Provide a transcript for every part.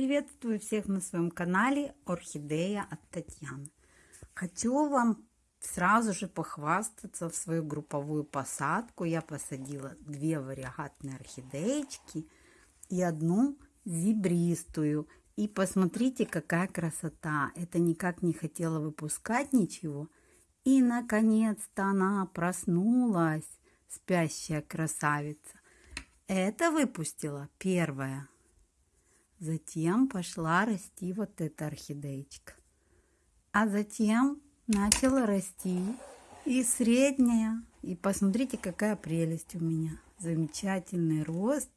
Приветствую всех на своем канале Орхидея от Татьяны. Хочу вам сразу же похвастаться в свою групповую посадку. Я посадила две вариагатные орхидеечки и одну зебристую. И посмотрите, какая красота. Это никак не хотела выпускать ничего. И, наконец-то, она проснулась, спящая красавица. Это выпустила первая. Затем пошла расти вот эта орхидеечка. А затем начала расти и средняя. И посмотрите, какая прелесть у меня. Замечательный рост.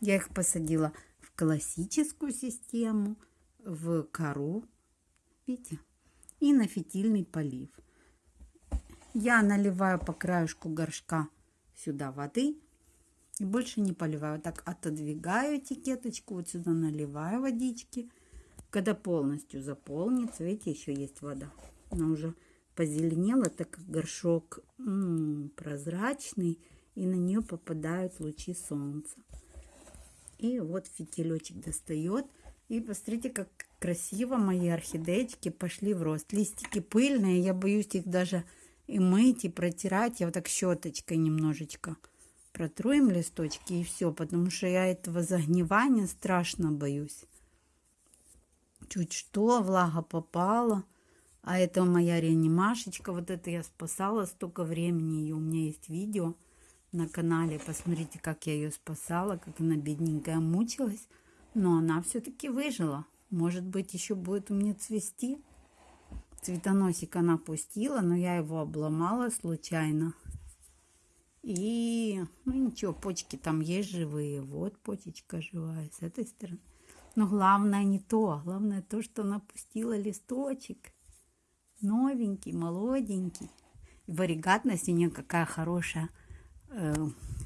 Я их посадила в классическую систему, в кору, видите, и на фитильный полив. Я наливаю по краешку горшка сюда воды и больше не поливаю. Так отодвигаю этикеточку, вот сюда наливаю водички. Когда полностью заполнится, видите, еще есть вода. Она уже позеленела, так как горшок м -м, прозрачный, и на нее попадают лучи солнца. И вот фитилечек достает. И посмотрите, как красиво мои орхидеечки пошли в рост. Листики пыльные, я боюсь их даже и мыть, и протирать. Я вот так щеточкой немножечко протруем листочки и все, потому что я этого загнивания страшно боюсь. Чуть что, влага попала. А это моя реанимашечка. Вот это я спасала столько времени. И у меня есть видео на канале. Посмотрите, как я ее спасала, как она бедненькая мучилась. Но она все-таки выжила. Может быть, еще будет у меня цвести. Цветоносик она пустила, но я его обломала случайно. И, ну ничего, почки там есть живые. Вот почечка живая с этой стороны. Но главное не то. Главное то, что она пустила листочек. Новенький, молоденький. И варигатность у нее какая хорошая. Э,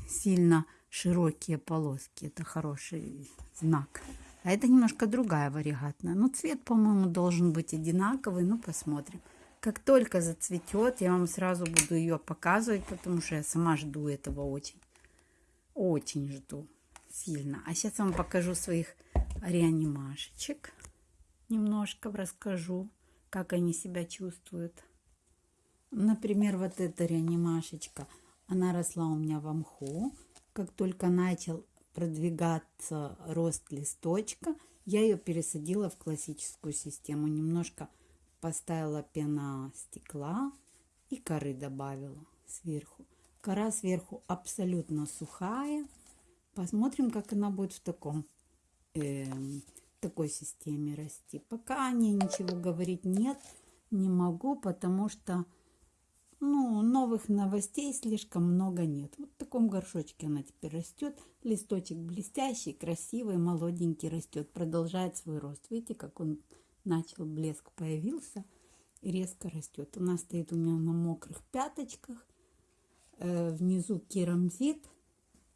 сильно широкие полоски. Это хороший знак. А это немножко другая варигатная. Но цвет, по-моему, должен быть одинаковый. Ну, посмотрим. Как только зацветет, я вам сразу буду ее показывать, потому что я сама жду этого очень. Очень жду сильно. А сейчас вам покажу своих реанимашечек. Немножко расскажу, как они себя чувствуют. Например, вот эта реанимашечка, она росла у меня в мху. Как только начал продвигаться рост листочка, я ее пересадила в классическую систему. Немножко поставила пена стекла и коры добавила сверху. Кора сверху абсолютно сухая. Посмотрим, как она будет в таком э, такой системе расти. Пока о ней ничего говорить нет, не могу, потому что ну, новых новостей слишком много нет. Вот в таком горшочке она теперь растет. Листочек блестящий, красивый, молоденький растет, продолжает свой рост. Видите, как он начал блеск появился и резко растет. Она стоит у меня на мокрых пяточках. Э, внизу керамзит,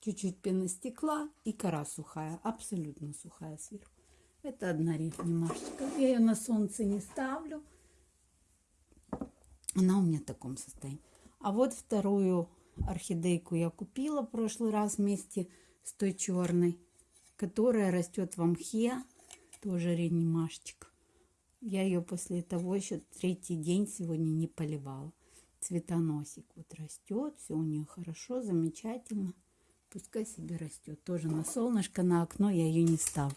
чуть-чуть пеностекла и кора сухая, абсолютно сухая сверху. Это одна рифмашечка. Я ее на солнце не ставлю. Она у меня в таком состоянии. А вот вторую орхидейку я купила в прошлый раз вместе с той черной, которая растет в мхе. Тоже реанимашечка. Я ее после того еще третий день сегодня не поливала. Цветоносик вот растет, все у нее хорошо, замечательно. Пускай себе растет. Тоже на солнышко, на окно я ее не ставлю.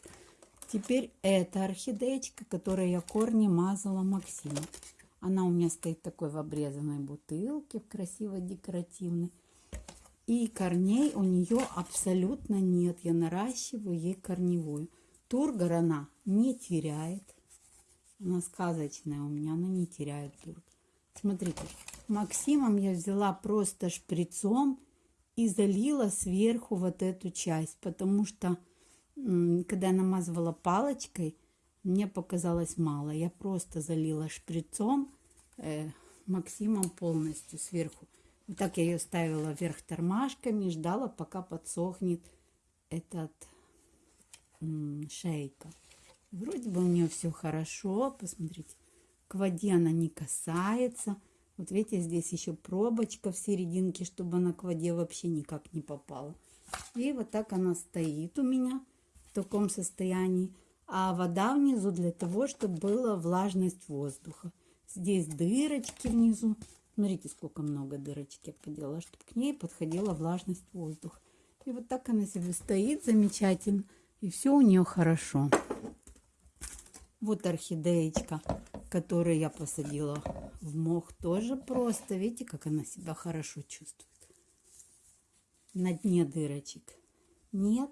Теперь эта орхидеечка, которой я корни мазала Максима. Она у меня стоит такой в обрезанной бутылке, красиво декоративной. И корней у нее абсолютно нет. Я наращиваю ей корневую. Тургор она не теряет. Она сказочная у меня, она не теряет турк. Смотрите, Максимом я взяла просто шприцом и залила сверху вот эту часть, потому что когда я намазывала палочкой, мне показалось мало. Я просто залила шприцом э, Максимом полностью сверху. Вот так я ее ставила вверх тормашками, ждала, пока подсохнет этот шейка. Вроде бы у нее все хорошо. Посмотрите, к воде она не касается. Вот видите, здесь еще пробочка в серединке, чтобы она к воде вообще никак не попала. И вот так она стоит у меня в таком состоянии. а вода внизу для того, чтобы была влажность воздуха. Здесь дырочки внизу. Смотрите, сколько много дырочек я поделала, чтобы к ней подходила влажность воздуха. И вот так она себе стоит замечательно. И все у нее хорошо. Вот орхидеечка, которую я посадила в мох. Тоже просто. Видите, как она себя хорошо чувствует. На дне дырочек нет.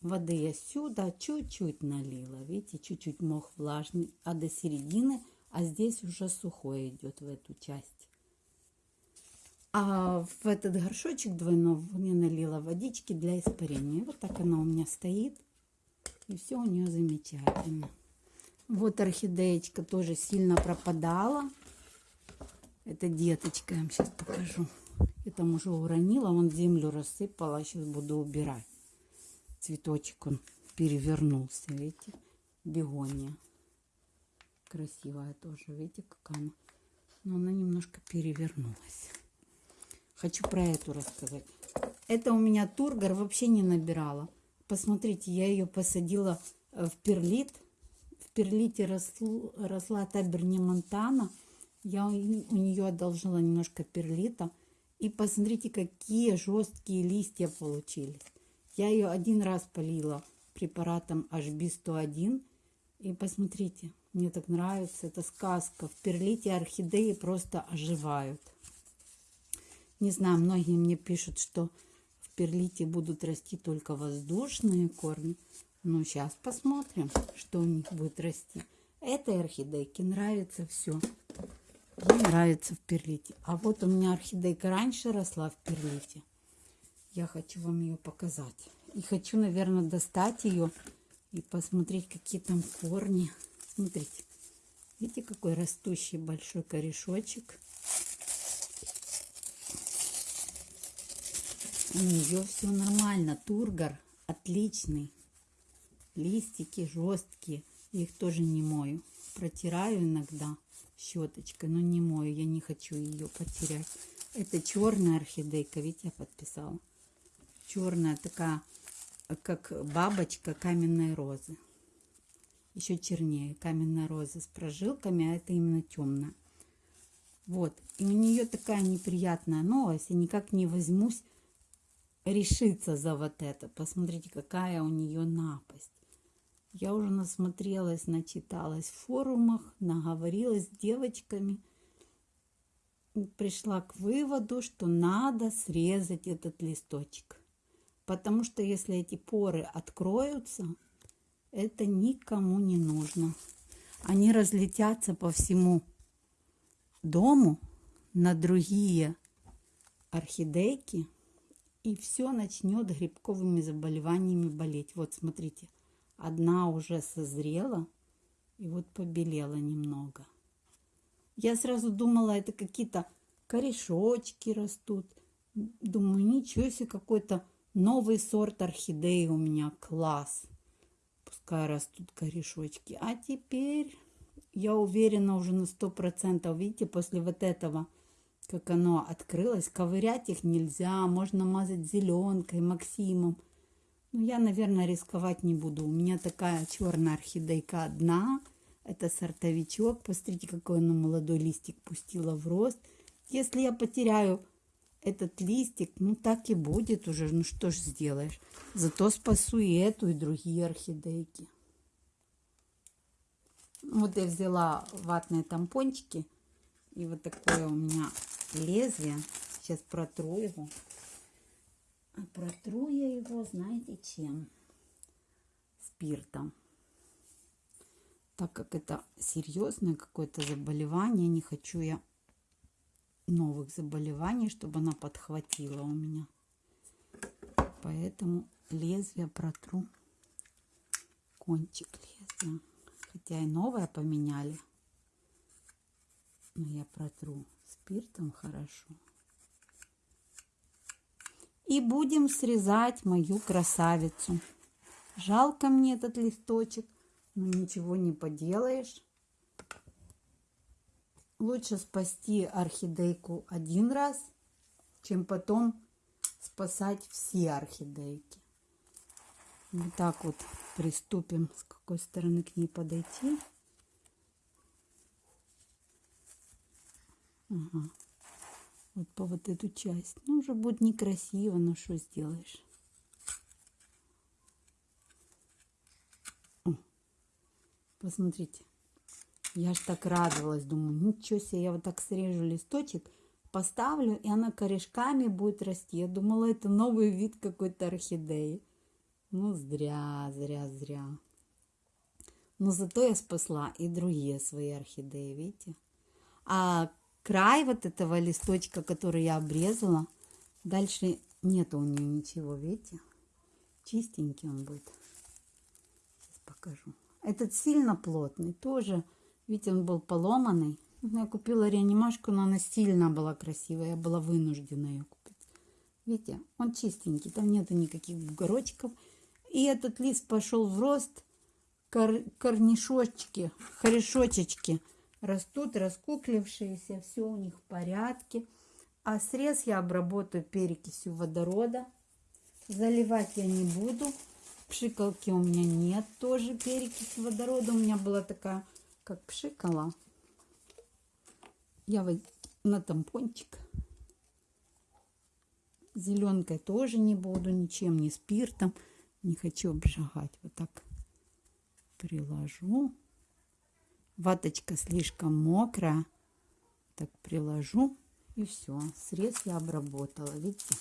Воды я сюда чуть-чуть налила. Видите, чуть-чуть мох влажный. А до середины, а здесь уже сухой идет в эту часть. А в этот горшочек двойной я налила водички для испарения. Вот так она у меня стоит. И все у нее замечательно. Вот орхидеечка тоже сильно пропадала. Это деточка, я вам сейчас покажу. Я там уже уронила, вон землю рассыпала. Сейчас буду убирать. Цветочек он перевернулся, видите? Бегония. Красивая тоже, видите, как она. Но она немножко перевернулась. Хочу про эту рассказать. Это у меня тургор вообще не набирала. Посмотрите, я ее посадила в перлит. В перлите росло, росла таберни Монтана. Я у нее одолжила немножко перлита. И посмотрите, какие жесткие листья получились. Я ее один раз полила препаратом HB101. И посмотрите, мне так нравится, это сказка. В перлите орхидеи просто оживают. Не знаю, многие мне пишут, что перлите будут расти только воздушные корни. Ну, сейчас посмотрим, что у них будет расти. Этой орхидейке нравится все. Ей нравится в перлите. А вот у меня орхидейка раньше росла в перлите. Я хочу вам ее показать. И хочу, наверное, достать ее и посмотреть, какие там корни. Смотрите. Видите, какой растущий большой корешочек. У нее все нормально. Тургор отличный. Листики жесткие. Я их тоже не мою. Протираю иногда щеточкой, но не мою. Я не хочу ее потерять. Это черная орхидейка. Видите, я подписала. Черная такая, как бабочка каменной розы. Еще чернее. Каменная роза с прожилками, а это именно темная. Вот. И у нее такая неприятная новость. Я никак не возьмусь решиться за вот это. Посмотрите, какая у нее напасть. Я уже насмотрелась, начиталась в форумах, наговорилась с девочками. Пришла к выводу, что надо срезать этот листочек. Потому что если эти поры откроются, это никому не нужно. Они разлетятся по всему дому на другие орхидейки и все начнет грибковыми заболеваниями болеть. Вот смотрите, одна уже созрела и вот побелела немного. Я сразу думала, это какие-то корешочки растут. Думаю, ничего себе, какой-то новый сорт орхидеи у меня, класс. Пускай растут корешочки. А теперь я уверена уже на сто процентов, видите, после вот этого как оно открылось. Ковырять их нельзя, можно мазать зеленкой, Максимом. Но я, наверное, рисковать не буду. У меня такая черная орхидейка одна. Это сортовичок. Посмотрите, какой она молодой листик пустила в рост. Если я потеряю этот листик, ну так и будет уже. Ну что ж сделаешь. Зато спасу и эту, и другие орхидейки. Вот я взяла ватные тампончики. И вот такое у меня лезвие. Сейчас протру его. А протру я его, знаете, чем? Спиртом. Так как это серьезное какое-то заболевание, не хочу я новых заболеваний, чтобы она подхватила у меня. Поэтому лезвие протру. Кончик лезвия. Хотя и новое поменяли. Но я протру спиртом хорошо. И будем срезать мою красавицу. Жалко мне этот листочек, но ничего не поделаешь. Лучше спасти орхидейку один раз, чем потом спасать все орхидейки. Вот так вот приступим, с какой стороны к ней подойти. Ага. Вот по вот эту часть. Ну, уже будет некрасиво, но что сделаешь. О, посмотрите. Я ж так радовалась. Думаю, ничего себе, я вот так срежу листочек, поставлю, и она корешками будет расти. Я думала, это новый вид какой-то орхидеи. Ну, зря, зря, зря. Но зато я спасла и другие свои орхидеи, видите? А край вот этого листочка, который я обрезала, дальше нет у нее ничего, видите? Чистенький он будет. Сейчас покажу. Этот сильно плотный, тоже, видите, он был поломанный. Я купила реанимашку, но она сильно была красивая, я была вынуждена ее купить. Видите, он чистенький, там нету никаких бугорочков. И этот лист пошел в рост, кор корнишочки, корешочечки растут, раскуклившиеся, все у них в порядке. А срез я обработаю перекисью водорода. Заливать я не буду. Пшикалки у меня нет тоже перекись водорода. У меня была такая, как пшикала. Я вот на тампончик. Зеленкой тоже не буду, ничем, не спиртом. Не хочу обжигать. Вот так приложу. Ваточка слишком мокрая. Так приложу. И все. Срез я обработала. Видите?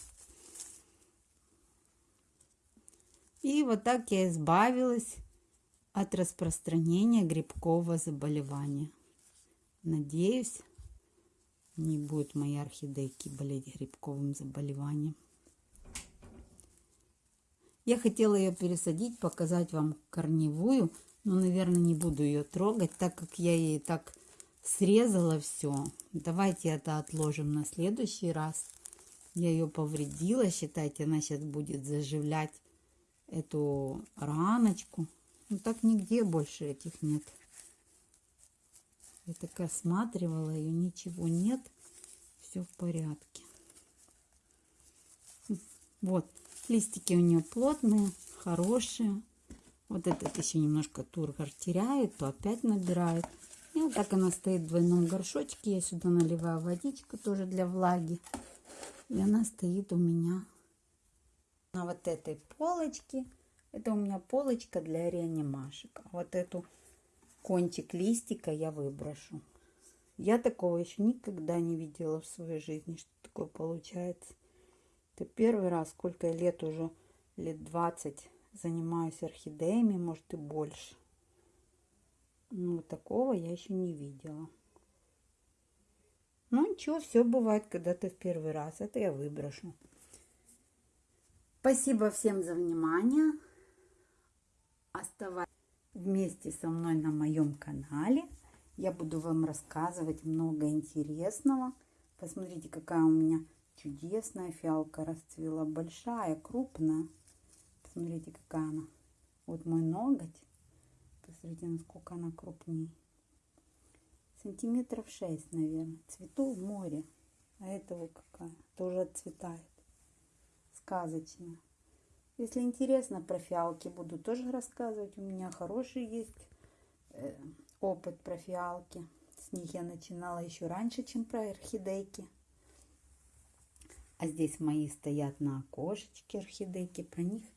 И вот так я избавилась от распространения грибкового заболевания. Надеюсь, не будет мои орхидейки болеть грибковым заболеванием. Я хотела ее пересадить, показать вам корневую, но, наверное, не буду ее трогать, так как я ей так срезала все. Давайте это отложим на следующий раз. Я ее повредила, считайте, она сейчас будет заживлять эту раночку. Ну так нигде больше этих нет. Я так осматривала ее, ничего нет. Все в порядке. Вот. Листики у нее плотные, хорошие. Вот этот еще немножко тургор теряет, то опять набирает. И вот так она стоит в двойном горшочке. Я сюда наливаю водичку тоже для влаги. И она стоит у меня на вот этой полочке. Это у меня полочка для реанимашек. А вот эту кончик листика я выброшу. Я такого еще никогда не видела в своей жизни, что такое получается. Это первый раз, сколько лет уже, лет 20 занимаюсь орхидеями, может и больше. Ну, такого я еще не видела. Ну, ничего, все бывает, когда ты в первый раз. Это я выброшу. Спасибо всем за внимание. Оставайтесь вместе со мной на моем канале. Я буду вам рассказывать много интересного. Посмотрите, какая у меня Чудесная фиалка расцвела. Большая, крупная. Посмотрите, какая она. Вот мой ноготь. Посмотрите, насколько она крупнее. Сантиметров 6, наверное. Цвету в море. А это вот какая. Тоже отцветает. Сказочная. Если интересно про фиалки, буду тоже рассказывать. У меня хороший есть э, опыт про фиалки. С них я начинала еще раньше, чем про орхидейки. А здесь мои стоят на окошечке орхидейки. Про них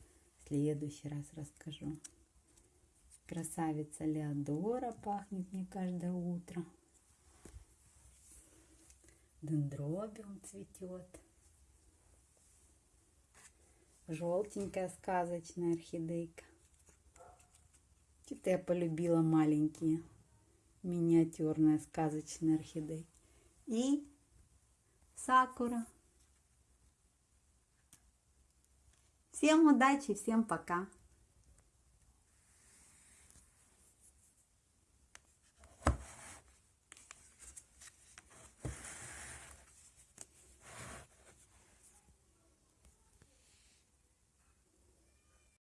следующий раз расскажу. Красавица Леодора пахнет мне каждое утро. Дендробиум цветет. Желтенькая сказочная орхидейка. Что-то я полюбила маленькие миниатюрные сказочные орхидейки. И сакура. Всем удачи, всем пока!